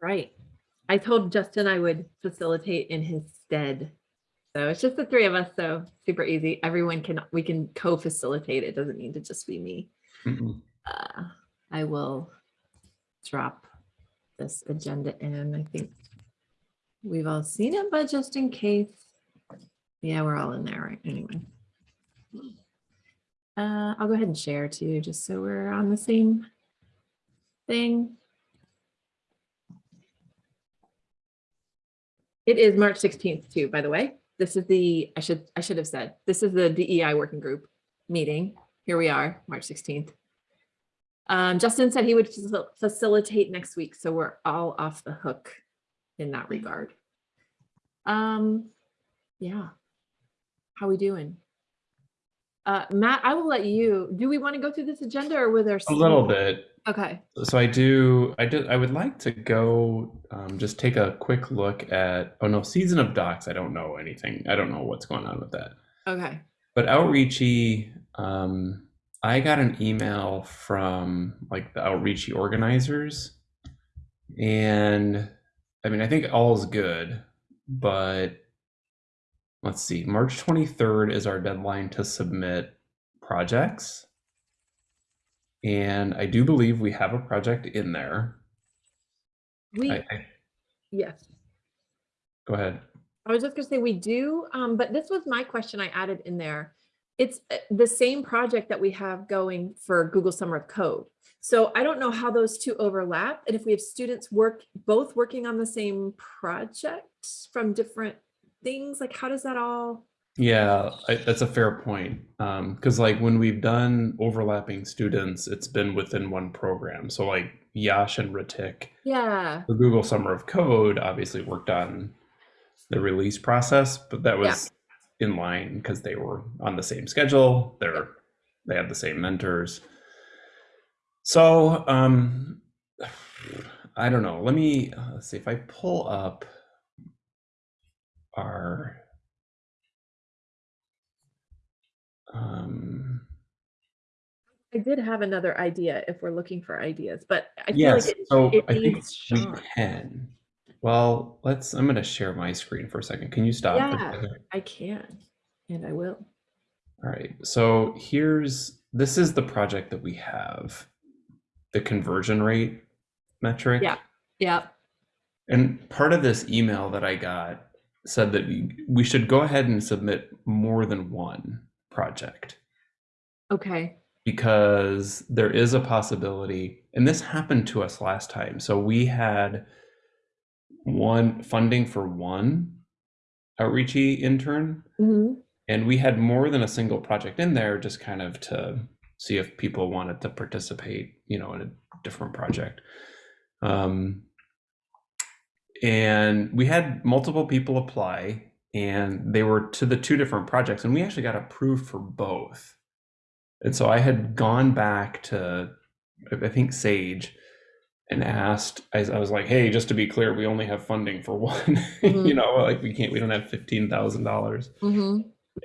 Right. I told Justin I would facilitate in his stead. So it's just the three of us, so super easy. Everyone can, we can co-facilitate. It doesn't need to just be me. Mhm. Uh, I will drop this agenda in. I think we've all seen it, but just in case. Yeah, we're all in there, right? Anyway. Uh, I'll go ahead and share too, just so we're on the same thing. It is March 16th too, by the way. This is the, I should, I should have said, this is the DEI working group meeting. Here we are, March 16th. Um, Justin said he would facil- facilitate next week, so we're all off the hook in that regard. Um, yeah. How we doing? Uh, Matt, I will let you, do we want to go through this agenda or were there? A little bit. Okay, So I do, I did, I would like to go, um, just take a quick look at, oh no, Season of Docs, I don't know anything. I don't know what's going on with that. okay. But Outreachy, um, I got an email from like the Outreachy organizers. And I mean, I think all is good, but let's see, March 23rd is our deadline to submit projects. And I do believe we have a project in there. We, I, I, yes. go ahead. I was just gonna say we do, um, but this was my question I added in there. It's uh, the same project that we have going for Google Summer of Code. So I don't know how those two overlap and if we have students work, both working on the same project from different things, like how does that all? Yeah, I, that's a fair point. Um, because like when we've done overlapping students, it's been within one program. So like Yash and Ritik, Yeah, the Google Summer of Code obviously worked on the release process, but that Yeah. was in line because they were on the same schedule. They're they had the same mentors. So um I don't know. Let me uh, let's see if I pull up our um I did have another idea if we're looking for ideas, but I feel yes like it, so it i think we can well let's i'm going to share my screen for a second can you stop Yeah. I can, and I will. all right so here's this is the project that we have the conversion rate metric Yeah. Yeah, and part of this email that i got said that we should go ahead and submit more than one project okay, because there is a possibility, and this happened to us last time. So we had one funding for one outreachy intern, Mhm. and we had more than a single project in there, just kind of to see if people wanted to participate, you know, in a different project. Um, and we had multiple people apply, and they were to the two different projects, and we actually got approved for both. And so I had gone back to, I think Sage, and asked. I, I was like, "Hey, just to be clear, we only have funding for one. Mhm. you know, like we can't, we don't have fifteen thousand dollars."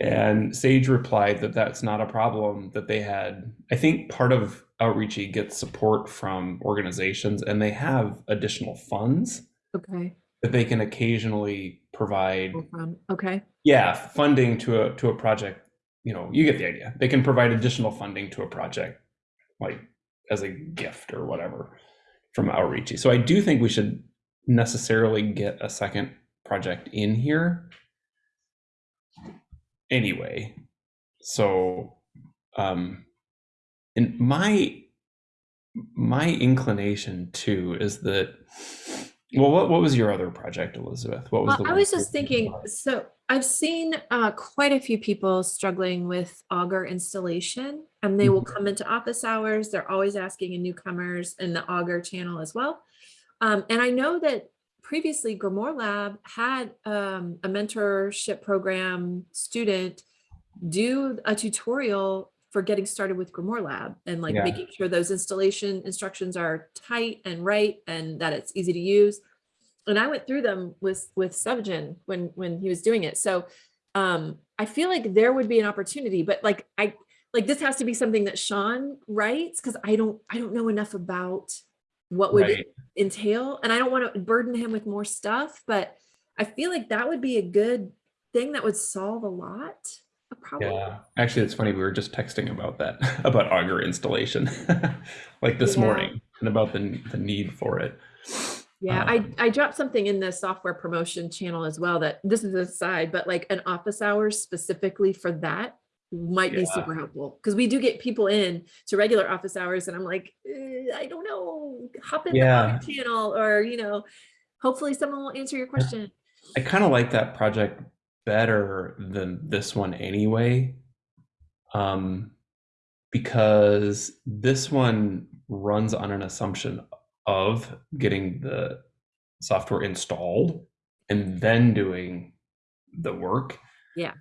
And Sage replied that that's not a problem. That they had, I think, part of Outreachy gets support from organizations, and they have additional funds okay, that they can occasionally provide okay, yeah funding to a to a project you know you get the idea. They can provide additional funding to a project like as a gift or whatever from outreachy so i do think we should necessarily get a second project in here. Anyway so um and my my inclination too is that well what, what was your other project elizabeth what was Well, the I was just thinking, so I've seen uh, quite a few people struggling with Augur installation and they will come into office hours. They're always asking in newcomers in the Augur channel as well. Um, and I know that previously Grimoire Lab had um, a mentorship program student do a tutorial for getting started with Grimoire Lab and like Yeah. making sure those installation instructions are tight and right and that it's easy to use and I went through them with with Subgen when when he was doing it. So um I feel like there would be an opportunity, but like I like this has to be something that Sean writes because I don't I don't know enough about what would Right. entail? And I don't want to burden him with more stuff, but I feel like that would be a good thing that would solve a lot problems. Yeah, actually, it's funny. We were just texting about that, about Augur installation, like this Yeah. morning, and about the the need for it. Yeah, I, Um, I dropped something in the software promotion channel as well that this is a side, but like an office hours specifically for that might be super helpful. Cause we do get people in to regular office hours and I'm like, "Eh, I don't know, hop in the Yeah. Augur channel or, you know, hopefully someone will answer your question. I kind of like that project better than this one anyway, um, because this one runs on an assumption of getting the software installed and then doing the work. Yeah.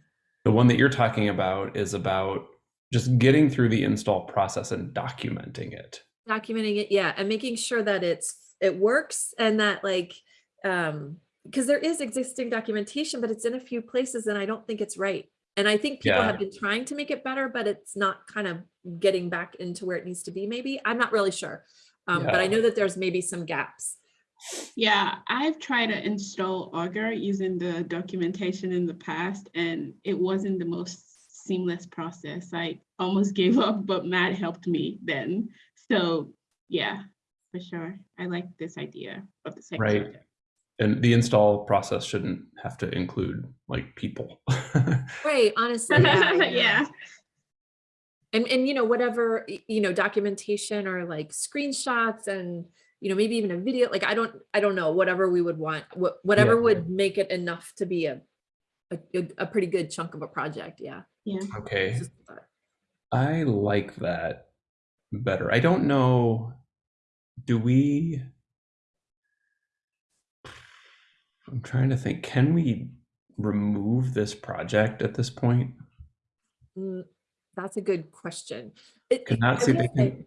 The one that you're talking about is about just getting through the install process and documenting it. documenting it yeah and making sure that it's it works and that like um because there is existing documentation but it's in a few places and i don't think it's right and i think people Yeah. have been trying to make it better but it's not kind of getting back into where it needs to be maybe i'm not really sure um, but i know that there's maybe some gaps Yeah, I've tried to install Augur using the documentation in the past, and it wasn't the most seamless process. I almost gave up, but Matt helped me then. So yeah, for sure. I like this idea of the second. Right. project. And the install process shouldn't have to include like people. right honestly yeah, yeah. Yeah, and and you know whatever you know documentation or like screenshots and you know maybe even a video like i don't i don't know whatever we would want what whatever Yeah. would make it enough to be a a, a pretty good chunk of a project yeah yeah okay. It's just a thought. I like that better. I don't know. Do we? I'm trying to think. Can we remove this project at this point? Mm, that's a good question It- not see they can-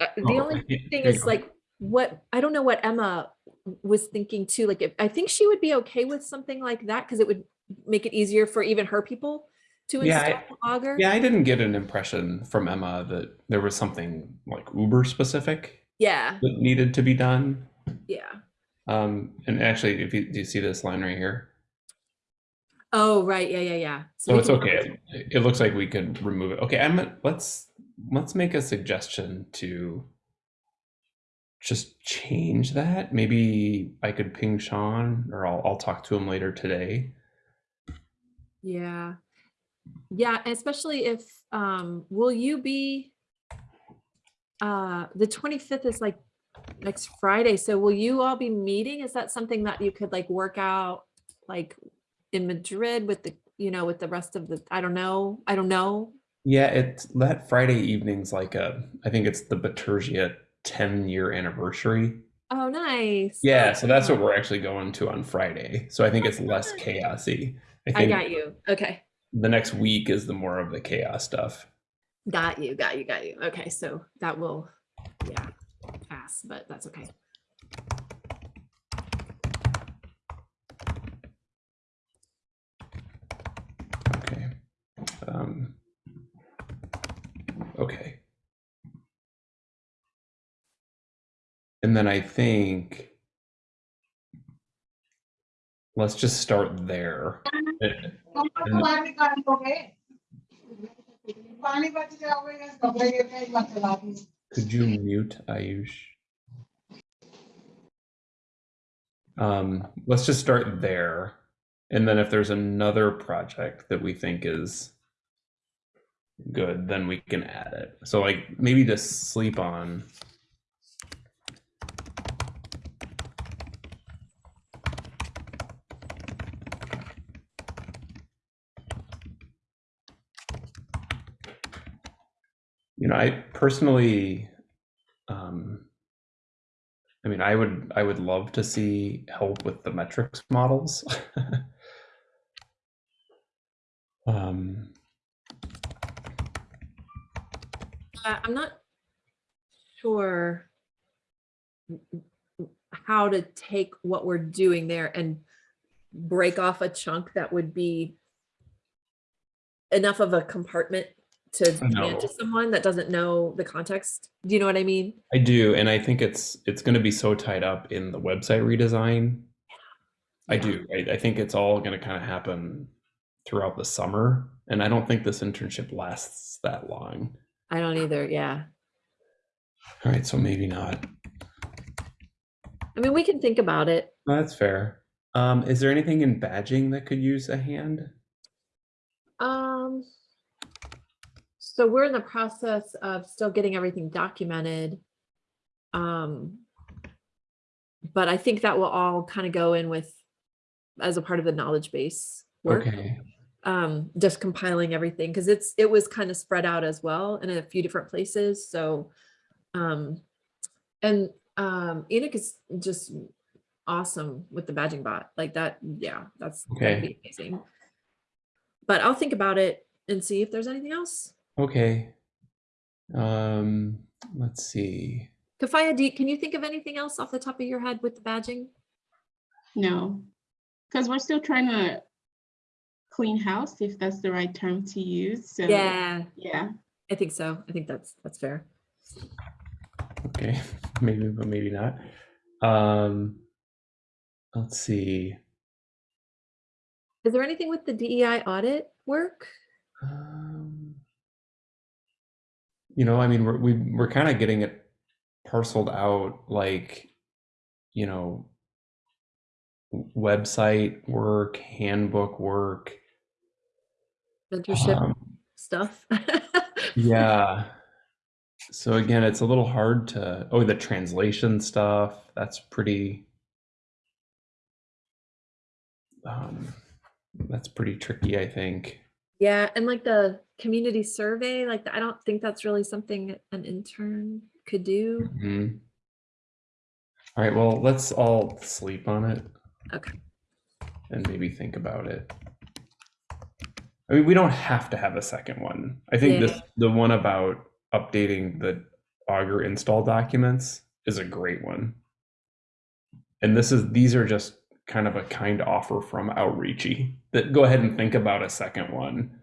uh, the Oh, only thing is like what i don't know what emma was thinking too like if, i think she would be okay with something like that because it would make it easier for even her people to Yeah, I- install augur Yeah, I didn't get an impression from Emma that there was something like Uber specific yeah that needed to be done. yeah Um, and actually, if you do you see this line right here? Oh, right. Yeah, yeah, yeah. So we it's can- okay. It it looks like we could remove it. Okay, I'm let's let's make a suggestion to just change that. Maybe I could ping Sean or I'll I'll talk to him later today. Yeah. Yeah, especially if, um, will you be, uh, the 25th is like next Friday. So will you all be meeting? Is that something that you could like work out like in Madrid with the, you know, with the rest of the, I don't know. I don't know. Yeah, it's that Friday evening's like a I think it's the Bitergia 10 year anniversary. Oh, nice. Yeah, so that's what Oh, we're actually going to on Friday. So I think oh, it's less chaosy. I I got you. Okay. the next week is the more of the chaos stuff. Got you, got you, got you. Okay, so that will, yeah, class, but that's okay. Okay. Um, okay. And then I think let's just start there. Could you mute Ayush? Um, let's just start there. And then if there's another project that we think is good, then we can add it. So like maybe to sleep on. You know, I personally, mean, I would I would love to see help with the metrics models. um, Uh, I'm not sure how to take what we're doing there and break off a chunk that would be enough of a compartment to No. to someone that doesn't know the context. Do you know what I mean? I do, and I think it's it's going to be so tied up in the website redesign. Yeah. I do. I, I think it's all going to kind of happen throughout the summer, and I don't think this internship lasts that long. I don't either. Yeah. All right, so maybe not. I mean, we can think about it. That's fair. Um, is there anything in badging that could use a hand? Um, so we're in the process of still getting everything documented. Um, but I think that will all kind of go in with as a part of the knowledge base work. Okay. Um, just compiling everything because it's it was kind of spread out as well in a few different places. So, um, and um, Enoch is just awesome with the badging bot like that. Yeah, that's Okay. amazing. But I'll think about it and see if there's anything else. Okay. Um, let's see. Kafaya, do you, can you think of anything else off the top of your head with the badging? No, because we're still trying to clean house, if that's the right term to use. So Yeah, yeah. I think so. I think that's that's fair. Okay, maybe, but maybe not. Um, let's see. Is there anything with the DEI audit work? Um, you know, I mean, we're we, we're kind of getting it parceled out, like, you know, website work, handbook work. Mentorship Um, stuff. yeah. So again, it's a little hard to. Oh, the translation stuff. That's pretty. Um, that's pretty tricky, I think. Yeah, and like the community survey, like I don't think that's really something an intern could do. Mhm. All right, well, let's all sleep on it Okay. and maybe think about it. I mean, we don't have to have a second one. I think this the one about updating the Augur install documents is a great one. And this is these are just kind of a kind offer from Outreachy that go ahead and think about a second one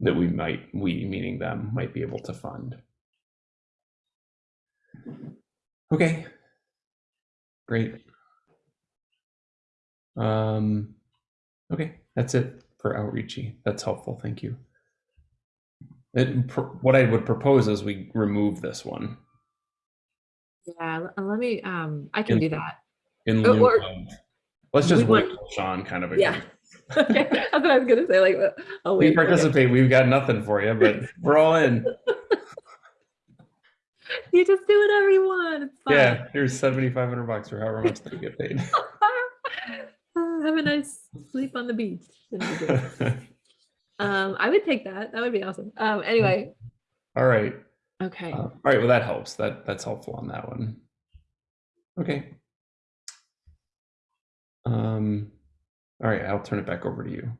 that we might we meaning them might be able to fund. Okay. Great. Um, okay, that's it for outreachy. That's helpful. Thank you. It, pr- what I would propose is we remove this one Yeah, uh, let me, um, I can In- do that. in lieu or- of. Let's just wait want- Sean kind of. Yeah. Okay, That's what I was gonna say, like, oh, We participate. We've got nothing for you, but we're all in. You just do whatever you want. It's fine. Yeah, here's seventy five hundred bucks or however much they get paid. Uh, Have a nice sleep on the beach. It'll be good. Um, I would take that. That would be awesome. Um, anyway, all right. okay. Uh, all right. Well, that helps. That that's helpful on that one. Okay. Um. All right. I'll turn it back over to you.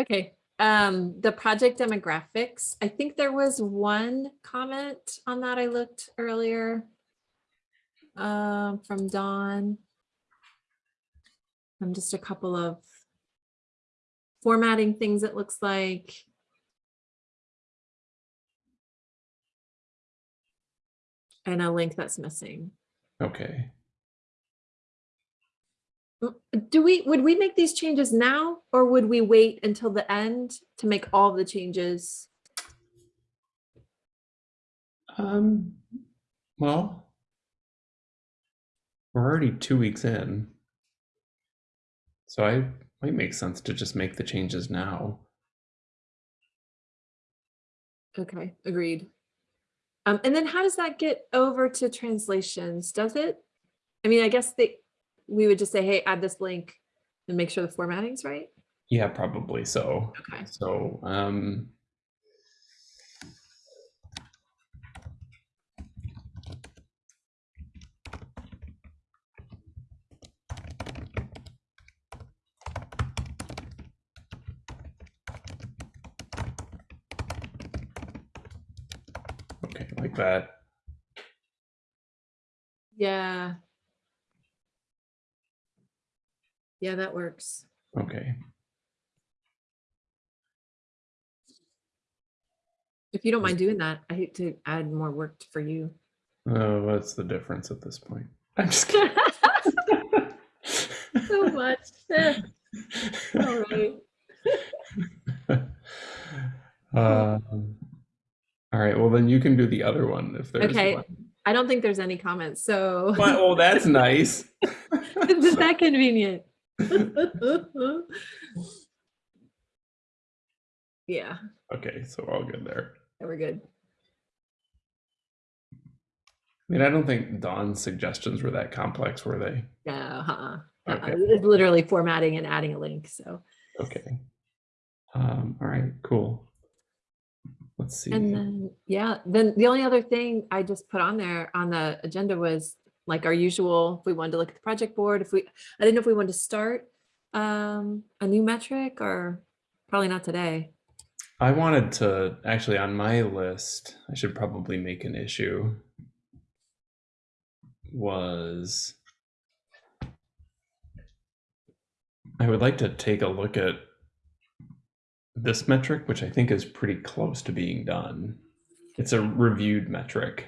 Okay, um, the project demographics, I think there was one comment on that I looked earlier. Um, from Dawn. Um, just a couple of formatting things it looks like. And a link that's missing. Okay. Do we, would we make these changes now or would we wait until the end to make all the changes? Um. Well. We're already two weeks in. So I might make sense to just make the changes now. Okay, agreed. Um, and then how does that get over to translations? Does it? I mean, I guess they, we would just say, hey, add this link and make sure the formatting's right. Yeah, probably so. Okay. So, um. Okay, like that. Yeah. Yeah, that works. Okay. If you don't mind doing that, I hate to add more work for you. Oh, what's the difference at this point? I'm just kidding. So much. All right. um, all right. Well, then you can do the other one if there's Okay. one. I don't think there's any comments, so Well, oh, that's nice. isn't that convenient? Yeah, okay, so all good there. we're good. I mean, I don't think Dawn's suggestions were that complex, were they? No, uh-uh. Okay. Uh-uh. It's literally formatting and adding a link, so. Okay. Um, all right, cool. Let's see. And then, yeah, then the only other thing I just put on there on the agenda was like our usual, if we wanted to look at the project board, if we, I didn't know if we wanted to start um, a new metric or probably not today. I wanted to actually on my list, I should probably make an issue. Was I would like to take a look at this metric, which I think is pretty close to being done. It's a reviewed metric.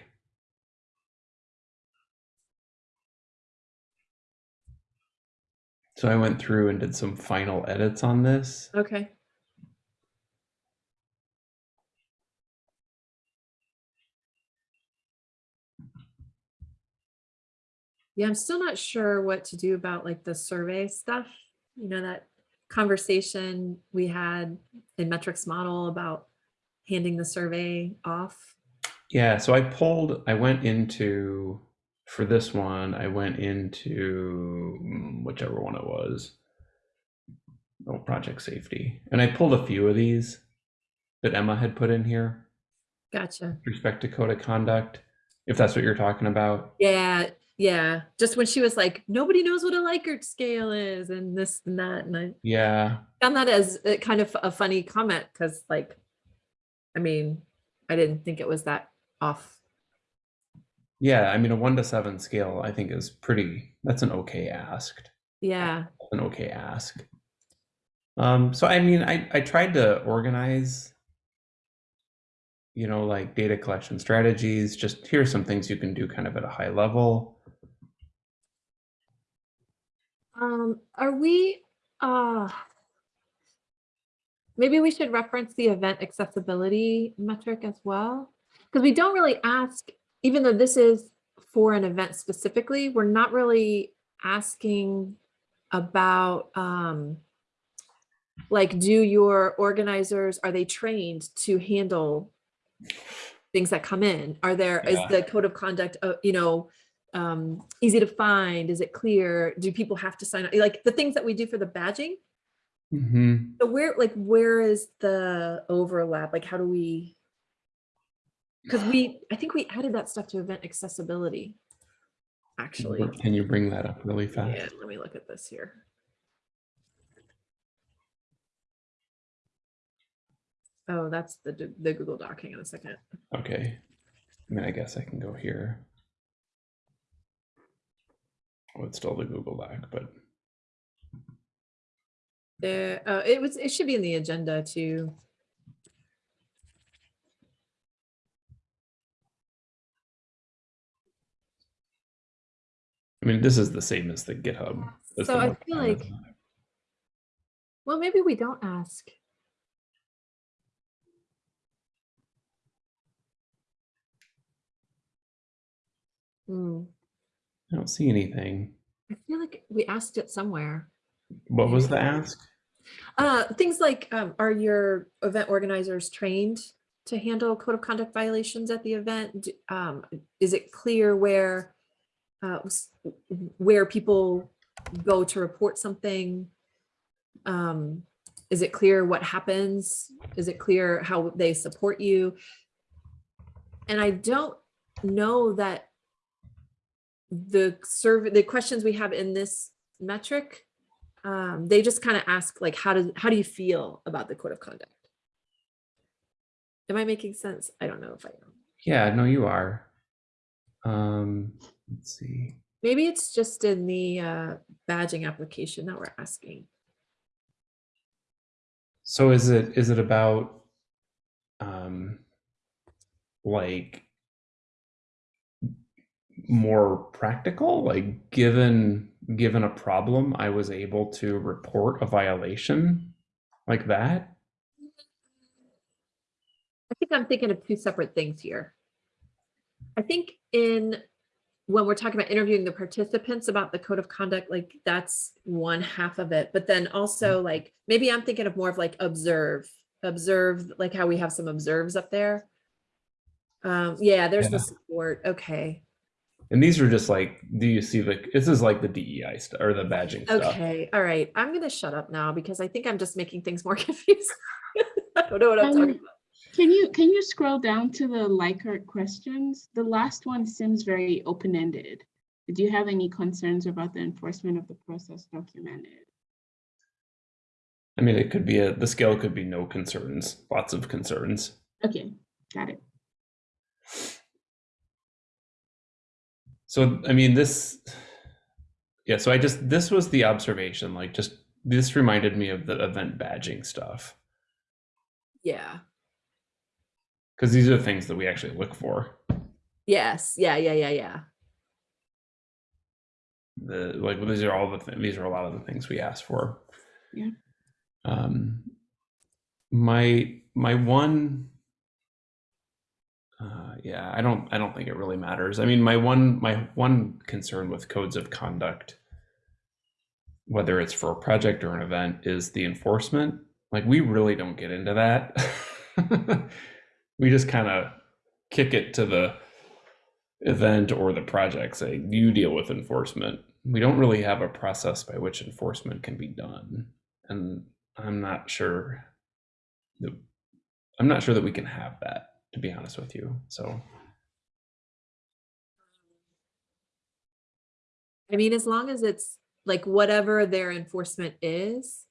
So I went through and did some final edits on this. Okay. Yeah, I'm still not sure what to do about like the survey stuff. You know, that conversation we had in metrics model about handing the survey off. Yeah, so I pulled, I went into, for this one, I went into mm, whichever one it was. Oh, project safety. And I pulled a few of these that Emma had put in here Gotcha. with respect to code of conduct, if that's what you're talking about. Yeah, yeah. Just when she was like, nobody knows what a Likert scale is and this and that. And I Yeah, found that as kind of a funny comment because like, I mean, I didn't think it was that off. Yeah, I mean, a one to seven scale, I think is pretty, that's an okay asked. Yeah, an okay ask. Um, so I mean, I, I tried to organize, you know, like data collection strategies, just here's some things you can do kind of at a high level. um, are we, uh, maybe we should reference the event accessibility metric as well? Because we don't really ask, even though this is for an event specifically, we're not really asking about, um, like, do your organizers, are they trained to handle things that come in? Are there, is Yeah. the code of conduct, uh, you know, um, easy to find? Is it clear? Do people have to sign up? Like the things that we do for the badging? hmm So where, like, where is the overlap? Like, how do we? Because we, I think we added that stuff to event accessibility. Actually, Can you bring that up really fast? yeah, let me look at this here. Oh, that's the, the Google Doc. Hang on a second. Okay. I mean, I guess I can go here. Oh, it's still the Google Doc, but There, uh, it was, it should be in the agenda too. I mean, this is the same as the GitHub. That's So the I feel like- Well, maybe we don't ask. Hmm, I don't see anything. I feel like we asked it somewhere. What was the ask? Uh, things like, um, are your event organizers trained to handle code of conduct violations at the event? Um, is it clear where, uh, where people go to report something? Um, is it clear what happens? Is it clear how they support you? And I don't know that the survey, the questions we have in this metric um, they just kind of ask like, how does, how do you feel about the code of conduct? Am I making sense? I don't know if I am. Yeah, no, you are. Um, let's see. Maybe it's just in the uh, badging application that we're asking. So is it is it about um like more practical like given given a problem i was able to report a violation like that I think I'm thinking of two separate things here. I think in, when we're talking about interviewing the participants about the code of conduct, like that's one half of it. But then also like, maybe I'm thinking of more of like observe, observe, like how we have some observes up there. Um, yeah, there's the support. Okay. and these are just like do you see the this is like the dei stuff or the badging stuff Okay. All right. I'm going to shut up now because I think I'm just making things more confusing. I don't know what I'm talking Um, about. Can you, can you scroll down to the Likert questions? The last one seems very open-ended. Do you have any concerns about the enforcement of the process documented? i mean it could be a the scale could be no concerns lots of concerns Okay, got it. So I mean this yeah, so I just this was the observation like just this reminded me of the event badging stuff Yeah. Because these are the things that we actually look for. Yes. Yeah. Yeah. Yeah. Yeah. The like these are all the th- these are a lot of the things we ask for. Yeah. Um my my one uh yeah, I don't I don't think it really matters. I mean my one my one concern with codes of conduct whether it's for a project or an event is the enforcement. Like we really don't get into that. we just kind of kick it to the event or the project say you deal with enforcement. We don't really have a process by which enforcement can be done. And I'm not sure that I'm not sure that we can have that to be honest with you. So I mean, as long as it's like whatever their enforcement is,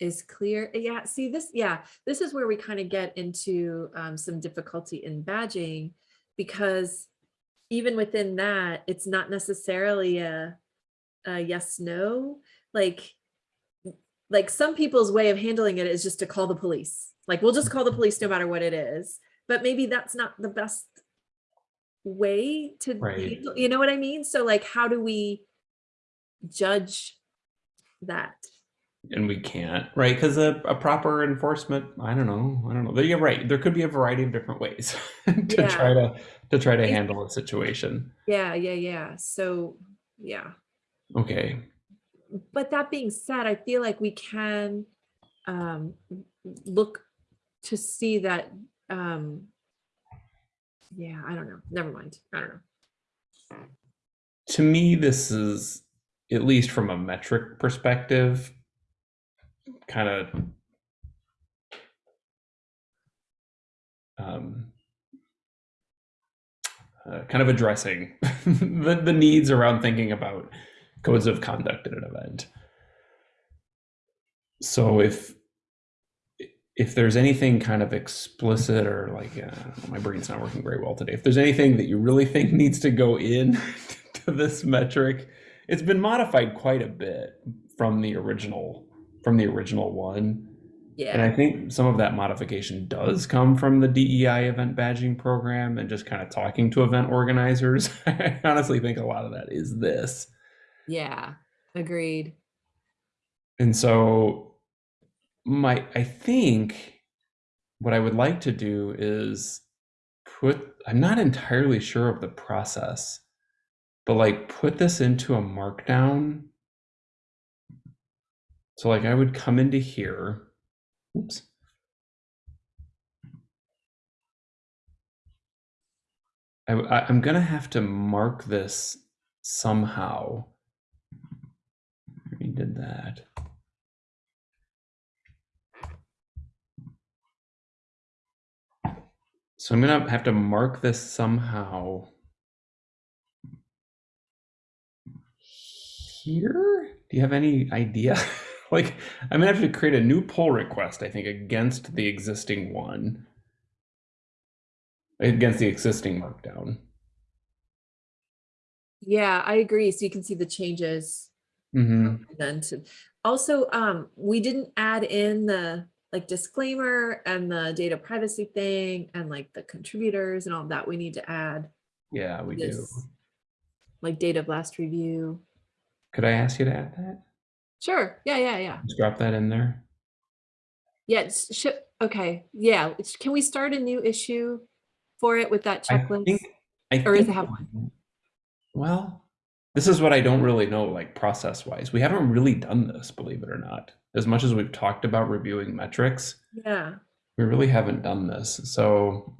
is clear. Yeah, see this, yeah, this is where we kind of get into um, some difficulty in badging because even within that, it's not necessarily a, a yes, no, like, like some people's way of handling it is just to call the police. Like, we'll just call the police no matter what it is, but maybe that's not the best way to, Right. handle- you know what I mean? So like, how do we judge that? And we can't, right? Because a, a proper enforcement, I don't know, I don't know. You're right. There could be a variety of different ways to Yeah. try to to try to handle a situation. Yeah, yeah, yeah. So, yeah. Okay. But that being said, I feel like we can um, look to see that. Um, yeah, I don't know. Never mind. I don't know. To me, this is at least from a metric perspective, kind of um, uh, kind of addressing the, the needs around thinking about codes of conduct at an event. So if if there's anything kind of explicit or like uh, my brain's not working very well today, if there's anything that you really think needs to go in to this metric, it's been modified quite a bit from the original from the original one. Yeah. And I think some of that modification does come from the DEI event badging program and just kind of talking to event organizers. I honestly think a lot of that is this. Yeah. Agreed. And so my I think what I would like to do is put I'm not entirely sure of the process, but like put this into a markdown. So like I would come into here. Oops. I, I, I'm gonna have to mark this somehow. We did that. So I'm gonna have to mark this somehow here. Do you have any idea? like, I'm gonna have to create a new pull request, I think, against the existing one, against the existing markdown. Yeah, I agree. So you can see the changes hmm then to also um we didn't add in the like disclaimer and the data privacy thing and like the contributors and all that we need to add Yeah, we do. this, like data blast review. Could I ask you to add that? Sure. Yeah, yeah, yeah. Just drop that in there. Yeah, it's sh- okay. Yeah, it's- can we start a new issue for it with that checklist? I think, I Or does it have one? Well, this is what I don't really know, like process wise. We haven't really done this, believe it or not. As much as we've talked about reviewing metrics, Yeah. we really haven't done this. So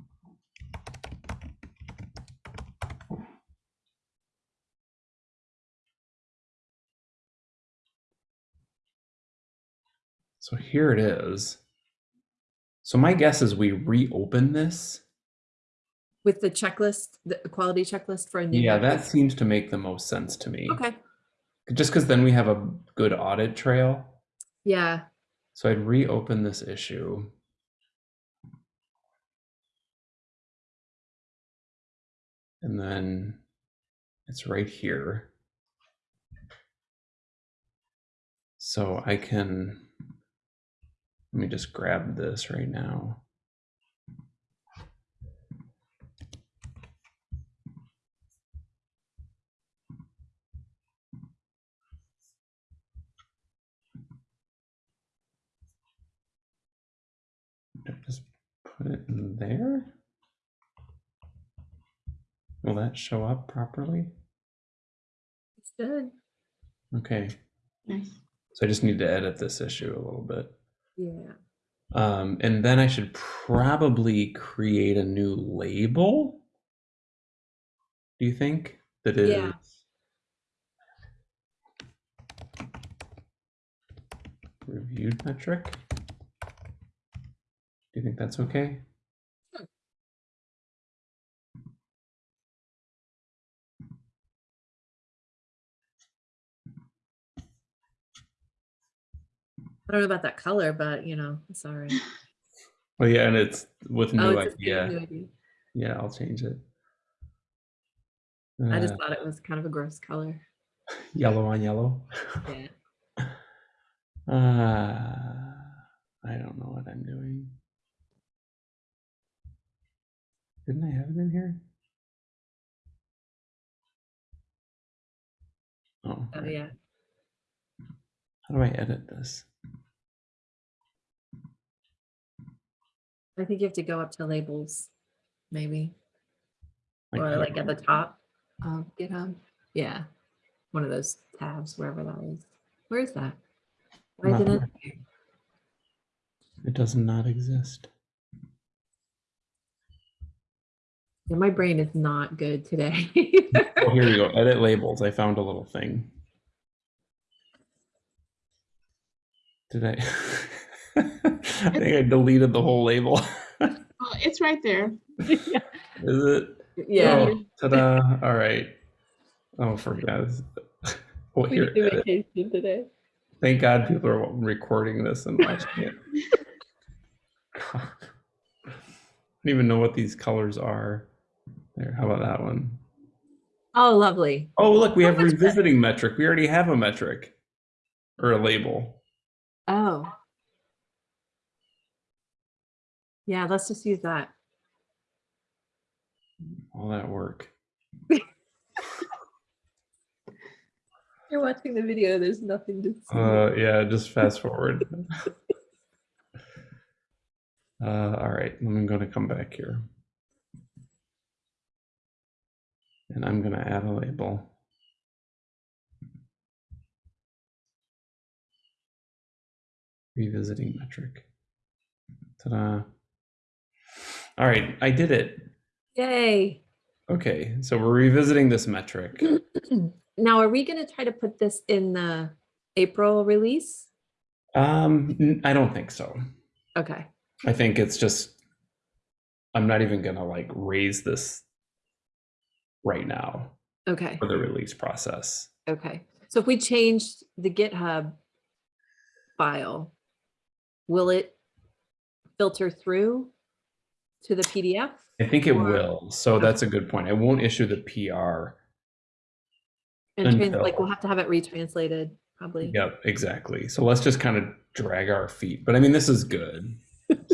So here it is. So my guess is we reopen this. With the checklist, the quality checklist for a new. Yeah, that seems to make the most sense to me. Okay. Just because then we have a good audit trail. Yeah. So I'd reopen this issue. And then it's right here. So I can, let me just grab this right now. Just put it in there. Will that show up properly? It's good. Okay, Nice. so I just need to edit this issue a little bit. Yeah. Um, and then I should probably create a new label. Do you think that is? Yeah. Reviewed metric? Do you think that's okay? I don't know about that color, but you know, it's all right. Well, yeah, and it's with new Oh, new it's a idea. new idea. Yeah, I'll change it. I just Uh, thought it was kind of a gross color. yellow on yellow. Yeah. Uh, I don't know what I'm doing. Didn't I have it in here? Oh, Oh, right. yeah. How do I edit this? I think you have to go up to labels, maybe, or like at the top of GitHub. Yeah. One of those tabs, wherever that is. Where is that? Why Not didn't? It does not exist. Yeah, my brain is not good today. Oh, here we go. Edit labels. I found a little thing. Did I? I think I deleted the whole label. Oh, it's right there. Is it? yeah. Oh, ta-da. All right. Oh, forget. Well, we here. need to edit. vacation today. Thank God people are recording this and watching it. God. I don't even know what these colors are. There, how about that one? Oh, lovely. Oh, look, we have that's good. revisiting metric. We already have a metric or a label. Oh. Yeah, let's just use that. All that work. You're watching the video, there's nothing to see. Uh, yeah, just fast forward. uh, all right, I'm going to come back here. And I'm going to add a label. Revisiting metric. Ta-da. All right, I did it. Yay. Okay, so we're revisiting this metric. Now, are we gonna try to put this in the April release? Um, I don't think so. Okay, I think it's just I'm not even gonna like raise this right now okay, for the release process. okay. So if we changed the GitHub file, will it filter through to the PDF? I think it Or- will. So that's a good point. I won't issue the PR. And trans- like we'll have to have it retranslated. probably. Yep, exactly. So let's just kind of drag our feet. But I mean, this is good.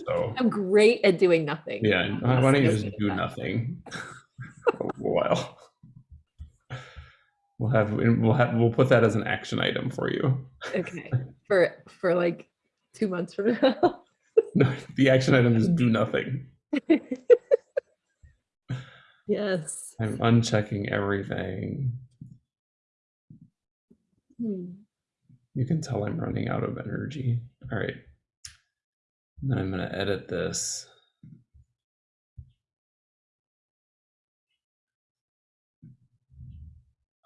So I'm great at doing nothing. yeah, why don't you just do yes. nothing for a while? We'll have we'll have we'll put that as an action item for you. Okay, for, for like two months from now. No, the action item is do nothing. Yes. I'm unchecking everything. Hmm. You can tell I'm running out of energy. All right. And then I'm going to edit this.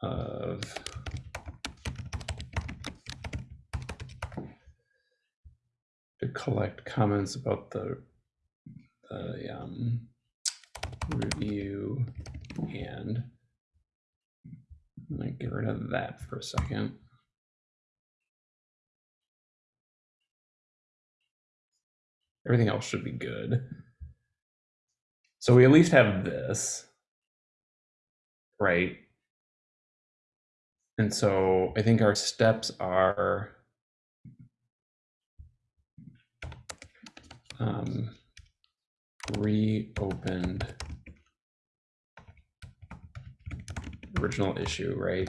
Of to collect comments about the the um, review and I'm gonna get rid of that for a second. Everything else should be good. So we at least have this, right? And so I think our steps are um, reopened original issue, right?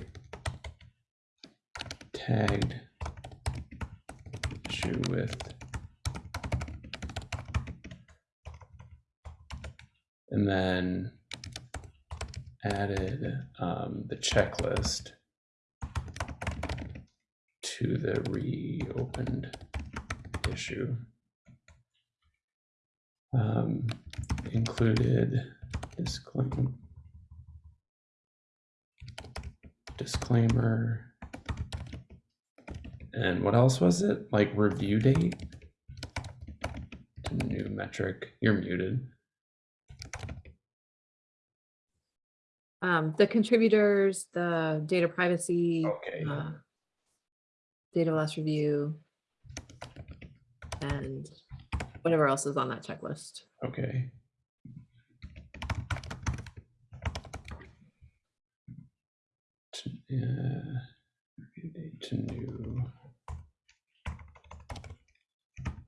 Tagged issue with and then added um, the checklist to the reopened issue. Um, included disclaimer, disclaimer, and what else was it? Like review date to new metric. You're muted. Um, the contributors, the data privacy, Okay. uh, data loss review, and whatever else is on that checklist. Okay. To, uh, to new.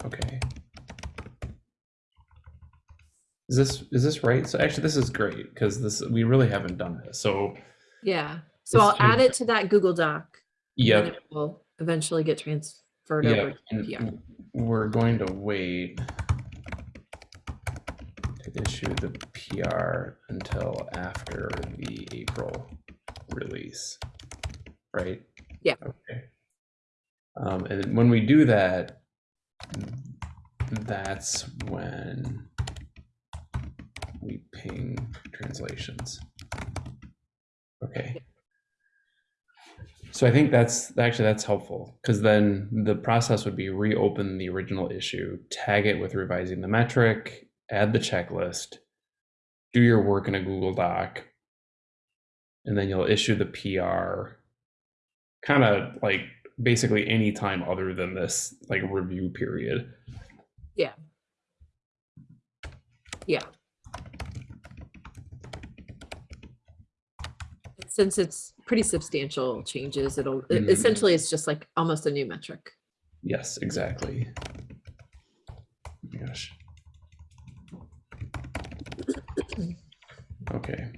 Okay. Is this is this right? So actually, this is great because this we really haven't done this. So Yeah, so I'll add it to that Google Doc. Yeah. it Will eventually get transferred yeah, over and we're going to wait to issue the PR until after the April release, right? Yeah. Okay. Um, and when we do that, that's when we ping translations. Okay. So I think that's actually that's helpful because then the process would be reopen the original issue, tag it with revising the metric, add the checklist, do your work in a Google Doc, and then you'll issue the PR kind of like basically any time other than this like review period. Since it's pretty substantial changes, it'll, Mhm. essentially, it's just like almost a new metric. Yes, exactly. Oh gosh. Okay.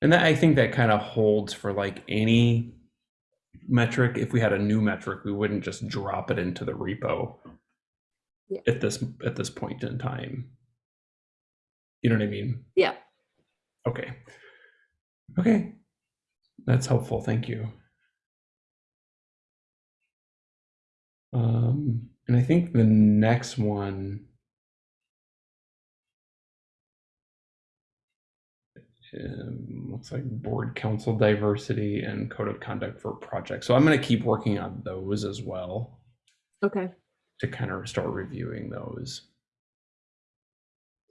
And that I think that kind of holds for like any metric. If we had a new metric, we wouldn't just drop it into the repo Yeah. at this at this point in time. You know what I mean? Yeah, Okay. Okay. That's helpful. Thank you. Um, and I think the next one um, looks like board council diversity and code of conduct for projects. So I'm going to keep working on those as well okay, to kind of start reviewing those.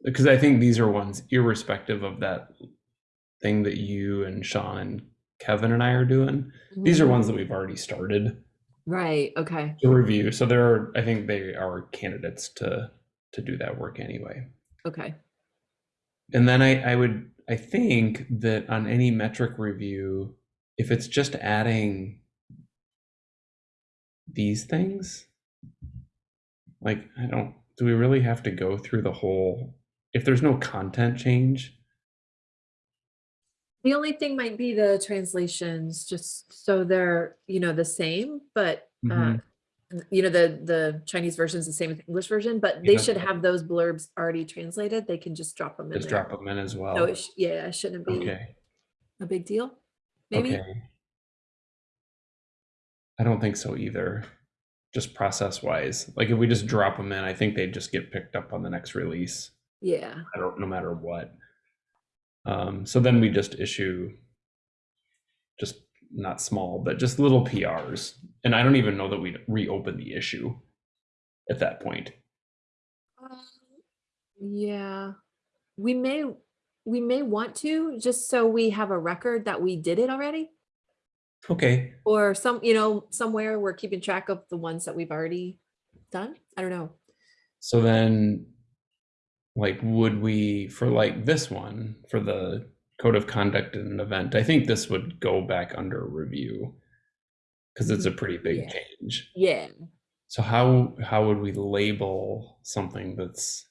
Because I think these are ones irrespective of that thing that you and Sean Kevin and I are doing. These are ones that we've already started Right, okay, to review. So there are, I think they are candidates to to do that work anyway. okay, And then I, I would, I think that on any metric review, if it's just adding these things? Like, I don't, do we really have to go through the whole, if there's no content change? The only thing might be the translations, just so they're, you know, the same, but, uh, Mhm. n- you know, the, the Chinese version is the same as the English version, but they Yeah. should have those blurbs already translated. They can just drop them in Just there. drop them in as So well? it, sh- yeah, it shouldn't be Okay, a big deal. Maybe, okay. I don't think so either. Just process wise, like if we just drop them in, I think they just get picked up on the next release. yeah, I don't, no matter what. Um, so then we just issue just not small, but just little PRs. And I don't even know that we'd reopen the issue at that point. Um, yeah, we may, we may want to, just so we have a record that we did it already. Okay, Or some, you know, somewhere we're keeping track of the ones that we've already done. I don't know. so then, like, would we, for like this one, for the code of conduct in an event, I think this would go back under review. Because it's a pretty big Yeah. change. Yeah, So how how would we label something that's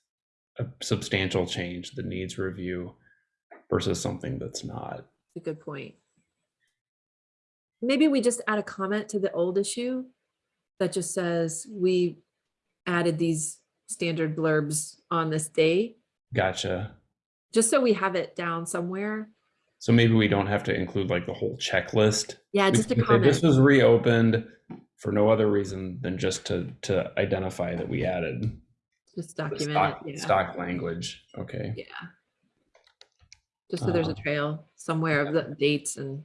a substantial change that needs review versus something that's not? a good point. Maybe we just add a comment to the old issue that just says, we added these standard blurbs on this day, Gotcha. just so we have it down somewhere. So maybe we don't have to include like the whole checklist. Yeah, We just a say This was reopened for no other reason than just to to identify that we added Just document stock, it. Yeah. stock language. Okay. Yeah. Just so there's a Uh, trail somewhere of the dates and.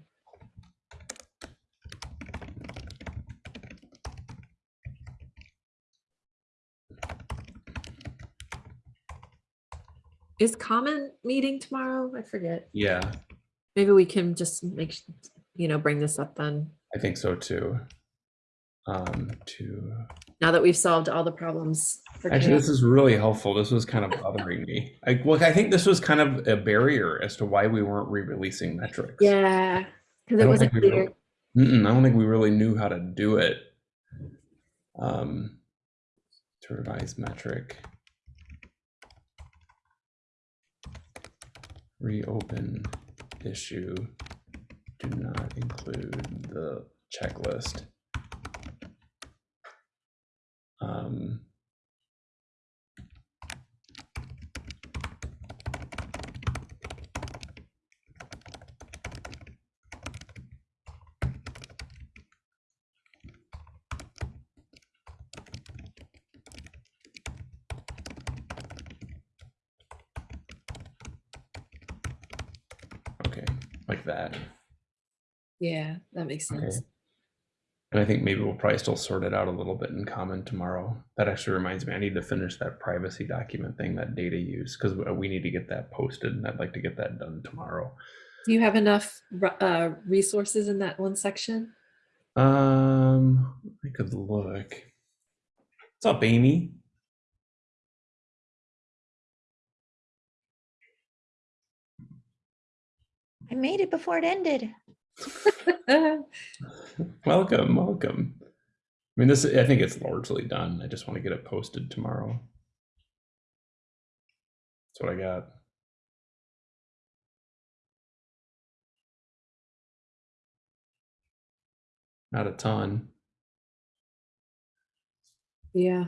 Is common meeting tomorrow? I forget. Yeah, Maybe we can just make, you know, bring this up then, I think so too. Um, to now that we've solved all the problems. for Actually, this is really helpful. This was kind of bothering me. I, look, I think this was kind of a barrier as to why we weren't re-releasing metrics. Yeah, because I it don't wasn't think we clear. really- Mm-mm, I don't think we really knew how to do it. Um, to revise metric. Reopen issue. Do not include the checklist. Um, okay, like that. Yeah, that makes Okay. sense. And I think maybe we'll probably still sort it out a little bit in common tomorrow. That actually reminds me, I need to finish that privacy document thing, that data use, because we need to get that posted and I'd like to get that done tomorrow. Do you have enough uh, resources in that one section? Um, I could look. What's up, Amy? I made it before it ended. Welcome, welcome. I mean, this, I think it's largely done. I just want to get it posted tomorrow. That's what I got. Not a ton. Yeah,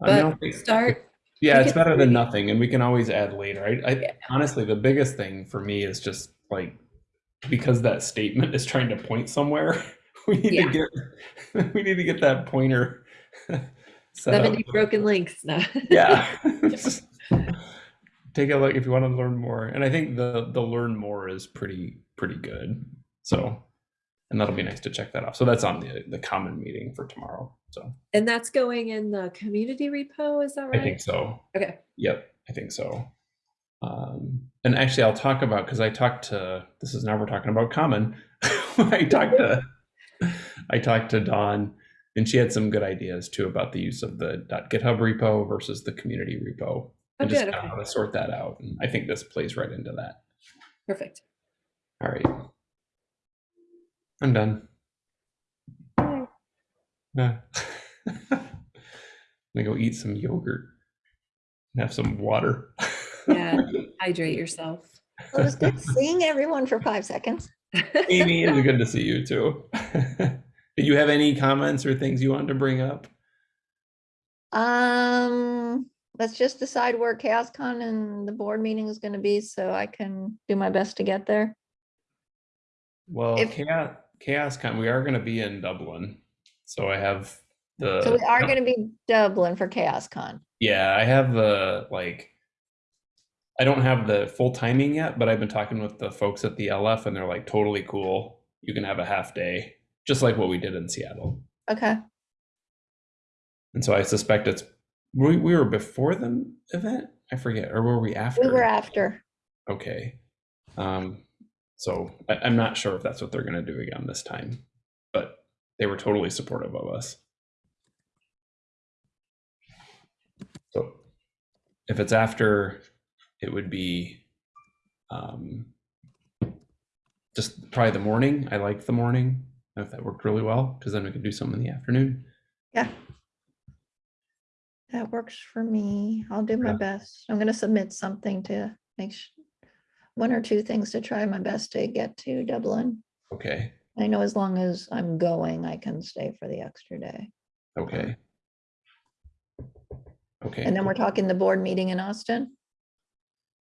I mean, I but think- start, Yeah, it's better than nothing, and we can always add later. I, I Yeah. honestly, the biggest thing for me is just like because that statement is trying to point somewhere. We need Yeah. to get we need to get that pointer set up. 70 broken links. No. Yeah. Take a look if you want to learn more, and I think the the learn more is pretty pretty good. So, and that'll be nice to check that off. So that's on the the common meeting for tomorrow. So And that's going in the community repo, is that right? I think so. Okay, Yep, I think so. Um, and actually, I'll talk about because I talked to this is now we're talking about common. I talked to I talked to Dawn, and she had some good ideas too about the use of the .github repo versus the community repo, oh, and just good, kinda okay, how to sort that out. And I think this plays right into that. perfect. All right, I'm done. Bye. Yeah. I'm gonna go eat some yogurt. and Have some water. Yeah, hydrate yourself. Well, It was good seeing everyone for five seconds. Amy, it's good to see you too. Did you have any comments or things you wanted to bring up? Um, let's just decide where ChaosCon and the board meeting is gonna be so I can do my best to get there. Well, If- chaos, chaos con, we are gonna be in Dublin. So I have the. So we are gonna be Dublin for ChaosCon. Yeah, I have the like I don't have the full timing yet, but I've been talking with the folks at the LF and they're like totally cool. You can have a half day, just like what we did in Seattle. Okay, And so I suspect it's we, we were before the event. I forget, or were we after? we were after. Okay. Um, so I, I'm not sure if that's what they're gonna do again this time, but they were totally supportive of us. So if it's after, it would be um, just probably the morning. I like the morning if that worked really well, because then we could do something in the afternoon. Yeah. That works for me. I'll do my Yeah. best. I'm gonna submit something to make one or two things to try my best to get to Dublin. Okay. I know as long as I'm going, I can stay for the extra day. Okay. Okay. And then we're talking the board meeting in Austin.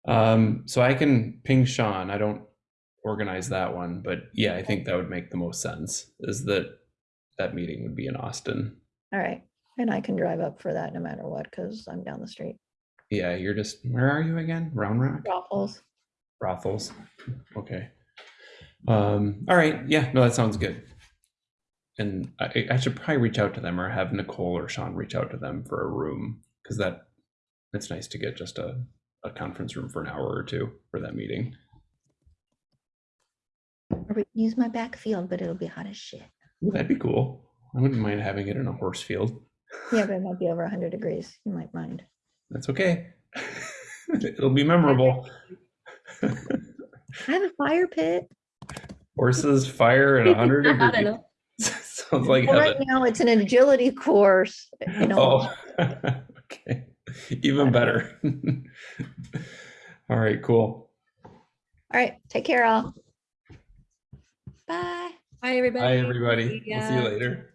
Um, so I can ping Sean. I don't organize that one, but yeah, I think that would make the most sense. Is that that meeting would be in Austin? All right, and I can drive up for that no matter what, because I'm down the street. Yeah, you're just where are you again? Round Rock, Waffles. Brothels. Okay. Um. All right. Yeah. No, that sounds good. And I, I should probably reach out to them or have Nicole or Sean reach out to them for a room because that it's nice to get just a a conference room for an hour or two for that meeting. Or we can use my back field, but it'll be hot as shit. Ooh, that'd be cool. I wouldn't mind having it in a horse field. Yeah, but it might be over hundred degrees. You might mind. That's okay. It'll be memorable. I have a fire pit. Horses, fire, and 100 I don't degrees. know. Sounds like Well, Right now, it's an agility course, you oh. know. Oh. Even better. All right, cool. All right, take care all. Bye. Bye everybody. Bye, everybody. See We'll see you later.